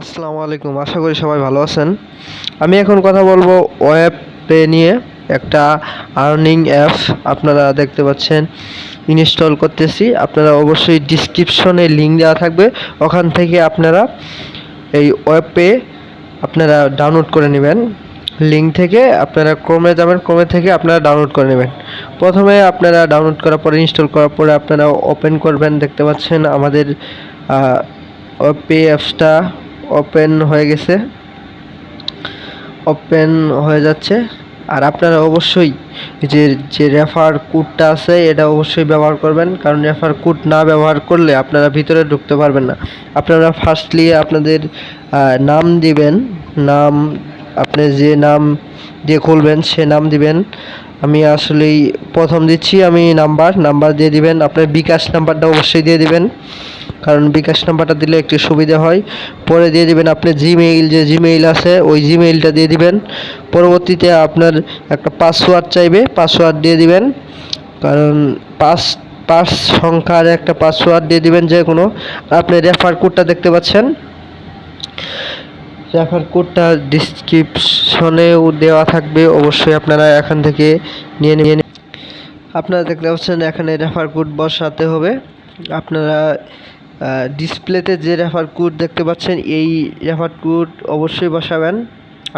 আসসালামু আলাইকুম, আশা করি সবাই ভালো আছেন। আমি এখন কথা বলব ওয়েব পে নিয়ে, একটা আর্নিং অ্যাপ আপনারা দেখতে পাচ্ছেন, ইনস্টল করতেছি। আপনারা অবশ্যই ডিসক্রিপশনে লিঙ্ক দেওয়া থাকবে, ওখান থেকে আপনারা এই ওয়েব পে আপনারা ডাউনলোড করে নেবেন। লিঙ্ক থেকে আপনারা ক্রমে যাবেন, ক্রমে থেকে আপনারা ডাউনলোড করে নেবেন। প্রথমে আপনারা ডাউনলোড করার পরে ইনস্টল করার পরে আপনারা ওপেন করবেন, দেখতে পাচ্ছেন আমাদের ওয়েব পে অ্যাপসটা। ওপেন হয়ে গেছে। ওপেন হয়ে যাচ্ছে। আর আপনারা অবশ্যই যে যে রেফার কোডটা আছে, এটা অবশ্যই ব্যবহার করবেন। কারণ রেফার কোড না ব্যবহার করলে আপনারা ভিতরে ঢুকতে পারবেন না। আপনারা ফার্স্টলি আপনাদের নাম দিবেন। নাম, আপনি যে নাম দিয়ে খুলবেন, সে নাম দিবেন। আমি আসলেই প্রথম দিচ্ছি, আমি নাম্বার নাম্বার দিয়ে দিবেন। আপনার বিকাশ নাম্বারটা অবশ্যই দিয়ে দিবেন। কারণ বিকাশ নাম্বারটা দিলে একটু সুবিধা হয়। পরে দিয়ে দিবেন আপনি জিমেইল যে জিমেইল আছে, ওই জিমেইলটা দিয়ে দিবেন। পরবর্তীতে আপনার একটা পাসওয়ার্ড চাইবে পাসওয়ার্ড দিয়ে দিবেন। কারণ পাস পাঁচ সংখ্যার একটা পাসওয়ার্ড দিয়ে দিবেন যে কোনো আপনি রেফার কোডটা দেখতে পাচ্ছেন। রেফার কোডটা ডিসক্রিপশনেও দেওয়া থাকবে। অবশ্যই আপনারা এখান থেকে নিয়ে নিয়ে আপনারা দেখতে পাচ্ছেন, এখানে রেফার কোড বসাতে হবে। আপনারা ডিসপ্লেতে যে রেফার কোড দেখতে পাচ্ছেন, এই রেফার কোড অবশ্যই বসাবেন।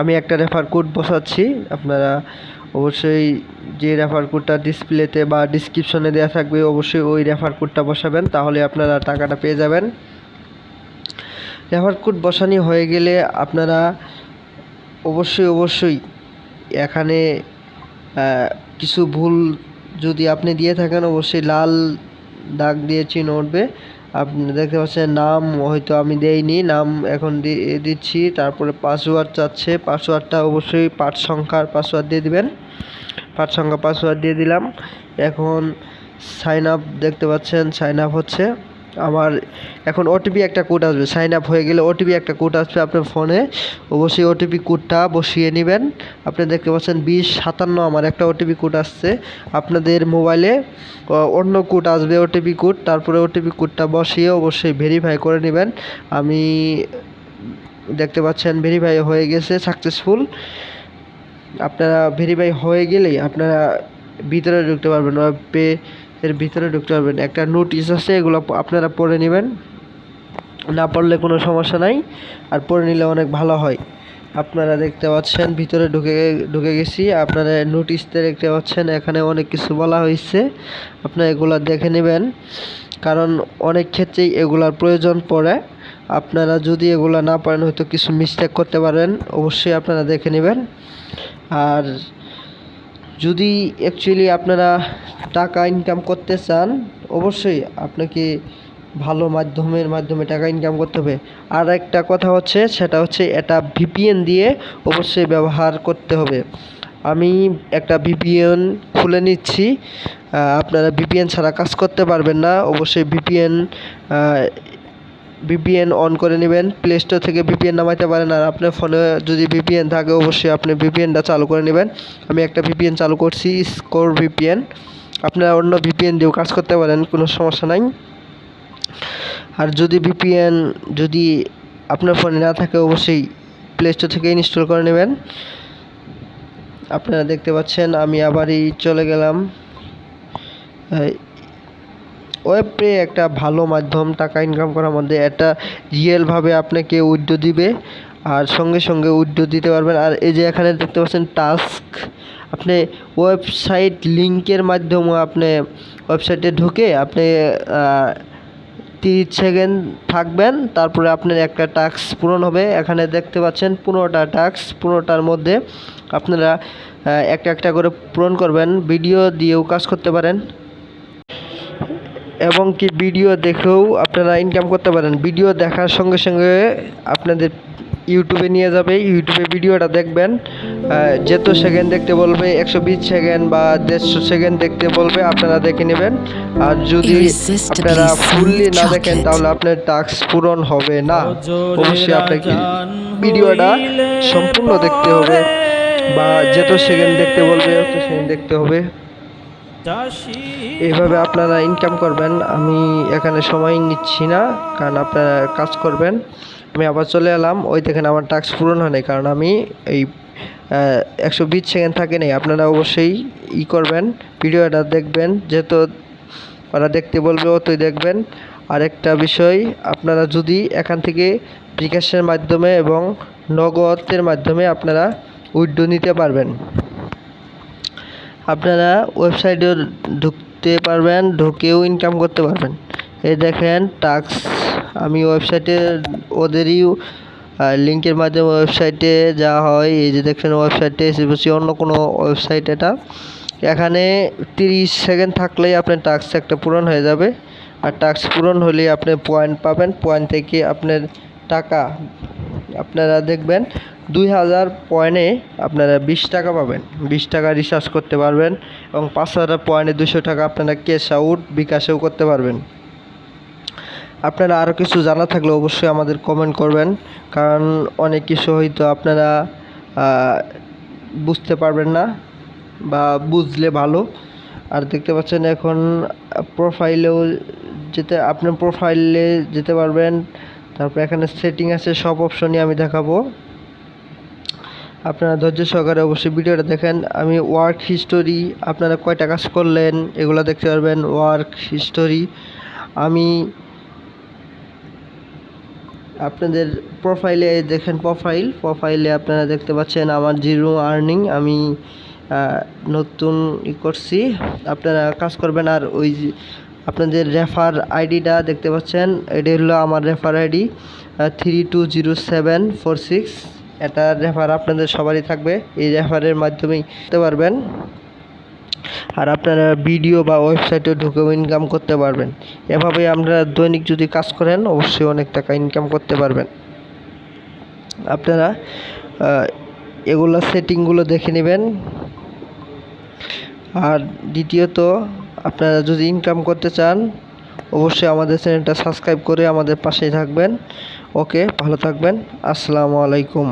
আমি একটা রেফার কোড বসাচ্ছি, আপনারা অবশ্যই যে রেফার কোডটা ডিসপ্লেতে বা ডিসক্রিপশনে দেওয়া থাকবে, অবশ্যই ওই রেফার কোডটা বসাবেন, তাহলে আপনারা টাকাটা পেয়ে যাবেন। রেফার কোড বসানি হয়ে গেলে আপনারা অবশ্যই অবশ্যই এখানে কিছু ভুল যদি আপনি দিয়ে থাকেন, অবশ্যই লাল দাগ দিয়ে চিহ্ন উঠবে। আপনি দেখতে পাচ্ছেন নাম হয়তো আমি দেইনি, নাম এখন দিচ্ছি, তারপরে পাসওয়ার্ড চাচ্ছে পাসওয়ার্ডটা অবশ্যই পাঁচ সংখ্যার পাসওয়ার্ড দিয়ে দিবেন। পাঁচ সংখ্যা পাসওয়ার্ড দিয়ে দিলাম। এখন সাইন আপ দেখতে পাচ্ছেন সাইন আপ হচ্ছে। আমার এখন ওটিপি একটা কোড আসবে সাইন আপ হয়ে গেলে ওটিপি একটা কোড আসবে আপনার ফোনে অবশ্যই ওটিপি কোডটা বসিয়ে নেবেন। আপনি দেখতে পাচ্ছেন বিশ সাতান্ন আমার একটা ওটিপি কোড আসছে। আপনাদের মোবাইলে অন্য কোড আসবে ওটিপি কোড, তারপরে ওটিপি কোডটা বসিয়ে অবশ্যই ভেরিফাই করে নেবেন। আমি দেখতে পাচ্ছেন ভেরিফাই হয়ে গেছে সাকসেসফুল আপনারা ভেরিফাই হয়ে গেলেই আপনারা ভিতরে ঢুকতে পারবেন ওয়েব পে এর ভিতরে ঢুকতে পারবেন। একটা নোটিশ আছে, এগুলো আপনারা পড়ে নেবেন। না পড়লে কোনো সমস্যা নাই, আর পড়ে নিলে অনেক ভালো হয়। আপনারা দেখতে পাচ্ছেন, ভিতরে ঢুকে ঢুকে গেছি। আপনারা নোটিশতে দেখতে পাচ্ছেন, এখানে অনেক কিছু বলা হয়েছে। আপনারা এগুলো দেখে নেবেন। কারণ অনেক ক্ষেত্রেই এগুলার প্রয়োজন পড়ে। আপনারা যদি এগুলো না পারেন, হয়তো কিছু মিস্টেক করতে পারেন, অবশ্যই আপনারা দেখে নেবেন। আর যদি অ্যাকচুয়ালি আপনারা টাকা ইনকাম করতে চান, অবশ্যই আপনাকে ভালো মাধ্যমের মাধ্যমে টাকা ইনকাম করতে হবে। আর একটা কথা হচ্ছে, সেটা হচ্ছে এটা ভিপিএন দিয়ে অবশ্যই ব্যবহার করতে হবে। আমি একটা ভিপিএন খুলে নিচ্ছি। আপনারা ভিপিএন ছাড়া কাজ করতে পারবেন না। অবশ্যই ভিপিএন ভিপিএন অন করে নেবেন প্লে স্টোর থেকে ভিপিএন নামাইতে পারেন, আর আপনার ফোনে যদি ভিপিএন থাকে, অবশ্যই আপনি ভিপিএনটা চালু করে নেবেন। আমি একটা ভিপিএন চালু করছি স্কোর ভিপিএন আপনারা অন্য ভিপিএন দিয়েও কাজ করতে পারেন, কোনো সমস্যা নাই। আর যদি ভিপিএন যদি আপনার ফোনে না থাকে, অবশ্যই প্লে স্টোর থেকে ইনস্টল করে নেবেন। আপনারা দেখতে পাচ্ছেন, আমি আবারই চলে গেলাম। ওয়েব পে একটা ভালো মাধ্যম, টাকা ইনকাম করার মধ্যে একটা রিয়েলভাবে আপনাকে উইড্রো দিবে আর সঙ্গে সঙ্গে উইড্রো দিতে পারবেন। আর এই যে এখানে দেখতে পাচ্ছেন টাস্ক আপনি ওয়েবসাইট লিঙ্কের মাধ্যমে আপনি ওয়েবসাইটে ঢুকে আপনি তিরিশ সেকেন্ড থাকবেন, তারপরে আপনার একটা টাস্ক পূরণ হবে। এখানে দেখতে পাচ্ছেন পনেরোটা টাস্ক পনেরোটার মধ্যে আপনারা একটা একটা করে পূরণ করবেন। ভিডিও দিয়েও কাজ করতে পারেন। এবং কি ভিডিও দেখেও আপনারা ইনকাম করতে পারেন। ভিডিও দেখার সঙ্গে সঙ্গে আপনাদের ইউটিউবে নিয়ে যাবে। ইউটিউবে ভিডিওটা দেখবেন। যেত সেকেন্ড দেখতে বলবে একশো বিশ সেকেন্ড বা দেড়শো সেকেন্ড দেখতে বলবে আপনারা দেখে নেবেন। আর যদি আপনারা ফুললি না দেখেন তাহলে আপনার টাস্ক পূরণ হবে না। অবশ্যই আপনাকে ভিডিওটা সম্পূর্ণ দেখতে হবে। বা যেত সেকেন্ড দেখতে বলবে অত সেকেন্ড দেখতে হবে। এইভাবে আপনারা ইনকাম করবেন, আমি এখানে সময় নিচ্ছি না, কারণ আপনারা কাজ করবেন। আমি আবার চলে এলাম, ওই দেখেন আমার টাস্ক পূরণ হয়নি, কারণ আমি এই একশো বিশ সেকেন্ড থাকে নেই, আপনারা অবশ্যই ই করবেন, ভিডিওটা দেখবেন, যেহেতু ওরা দেখতে বলবে, অতই দেখবেন। আরেকটা বিষয়, আপনারা যদি এখান থেকে বিকাশের মাধ্যমে এবং নগদের মাধ্যমে আপনারা উইড্রো নিতে পারবেন। আপনারা ওয়েবসাইটে ঢুকতে পারবেন, ঢুকেও ইনকাম করতে পারবেন। এই দেখেন টাক্স আমি ওয়েবসাইটে ওদেরই লিঙ্কের মাধ্যমে ওয়েবসাইটে যা হয়, এই যে দেখছেন ওয়েবসাইটে এসে অন্য কোনো ওয়েবসাইট এটা। এখানে তিরিশ সেকেন্ড থাকলেই আপনার টাস্ক একটা পূরণ হয়ে যাবে। আর টাস্ক পূরণ হলে আপনি পয়েন্ট পাবেন পয়েন্ট থেকে আপনার টাকা আপনারা দেখবেন দুই হাজার পয়েন্টে আপনারা বিশ টাকা পাবেন। বিশ টাকা রিচার্জ করতে পারবেন এবং পাঁচ হাজার পয়েন্টে দুশো টাকা আপনারা ক্যাশ আউট বিকাশেও করতে পারবেন। আপনারা আরও কিছু জানা থাকলে অবশ্যই আমাদের কমেন্ট করবেন, কারণ অনেক কিছু হয়তো আপনারা বুঝতে পারবেন না বা বুঝলে ভালো। আর দেখতে পাচ্ছেন এখন প্রোফাইলেও যেতে, আপনার প্রোফাইলে যেতে পারবেন তারপর এখানে সেটিং আছে, সব অপশনই আমি দেখাবো। আপনারা ধৈর্য সহকারে অবশ্যই ভিডিওটা দেখেন। আমি ওয়ার্ক হিস্টোরি আপনারা কয়টা কাজ করলেন, এগুলো দেখতে পারবেন ওয়ার্ক হিস্টোরি আমি আপনাদের প্রোফাইলে দেখেন প্রোফাইল প্রোফাইলে আপনারা দেখতে পাচ্ছেন আমার জিরো আর্নিং আমি নতুন ই করছি। আপনারা কাজ করবেন আর ওই আপনাদের রেফার আইডিটা দেখতে পাচ্ছেন, এটি হলো আমার refer ID three two zero seven four six এটা রেফার আপনাদের সবারই থাকবে, এই রেফারের মাধ্যমেই করতে পারবেন। আর আপনারা ভিডিও বা ওয়েবসাইটে ঢুকেও ইনকাম করতে পারবেন। এভাবে আমরা দৈনিক যদি কাজ করেন, অবশ্যই অনেক টাকা ইনকাম করতে পারবেন। আপনারা এগুলো সেটিংগুলো দেখে নেবেন। আর দ্বিতীয়ত আপনারা যদি ইনকাম করতে চান, অবশ্যই আমাদের চ্যানেলটা সাবস্ক্রাইব করে আমাদের পাশেই থাকবেন। ওকে ভালো থাকবেন। আসসালামু আলাইকুম।